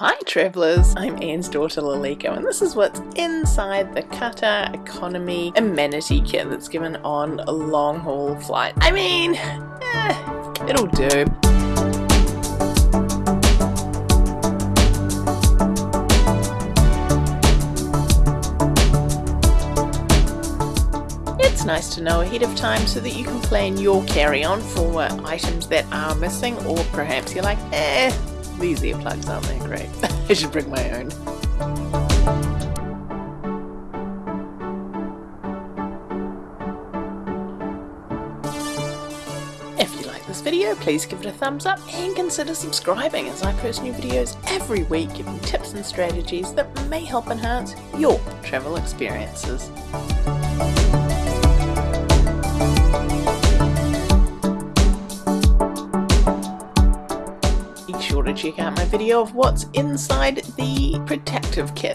Hi travellers, I'm Anne's daughter Laliko and this is what's inside the Qatar Economy Amenity Kit that's given on a long haul flight. I mean, eh, it'll do. It's nice to know ahead of time so that you can plan your carry-on for items that are missing or perhaps you're like, eh, these earplugs aren't that great. I should bring my own. If you like this video, please give it a thumbs up and consider subscribing as I post new videos every week giving tips and strategies that may help enhance your travel experiences. To check out my video of what's inside the protective kit